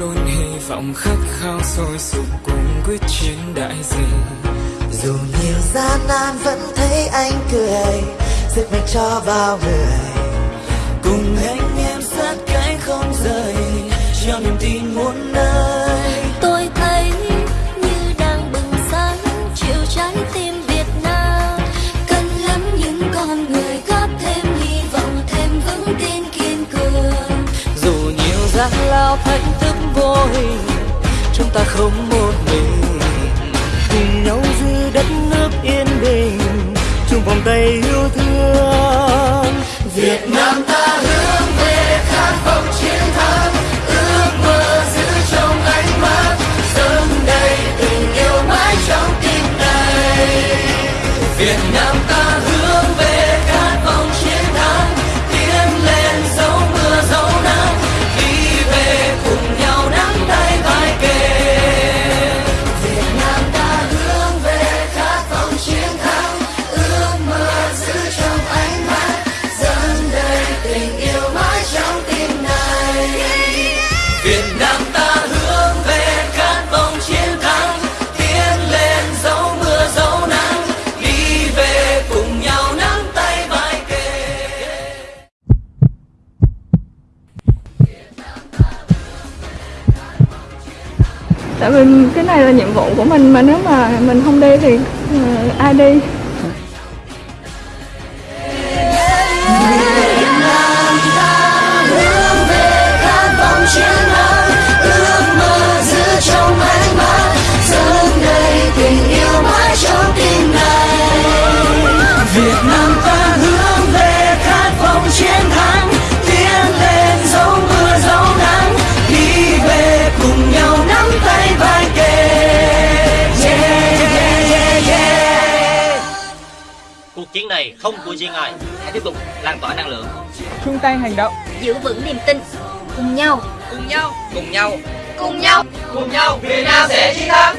lôi hy vọng khát khao sôi sục cùng quyết chiến đại dịch. Dù nhiều gian nan vẫn thấy anh cười sức mạnh cho bao người. Gian lao thách thức vô hình. Chúng ta không một mình. Cùng nhau giữ đất nước yên bình. Chung vòng tay yêu thương. Việt Nam ta hướng về khát vọng chiến thắng. Ước mơ giữ trong ánh mắt. Dâng đây tình yêu mãi trong tim này. Việt Nam ta hướng tại vì cái này là nhiệm vụ của mình mà nếu mà mình không đi thì ờ, ai đi? Cuộc chiến này không của riêng ai. Hãy tiếp tục lan tỏa năng lượng. Chung tay hành động. Giữ vững niềm tin. Cùng nhau. Cùng nhau. Cùng nhau. Cùng nhau. Cùng nhau. Việt Nam sẽ chiến thắng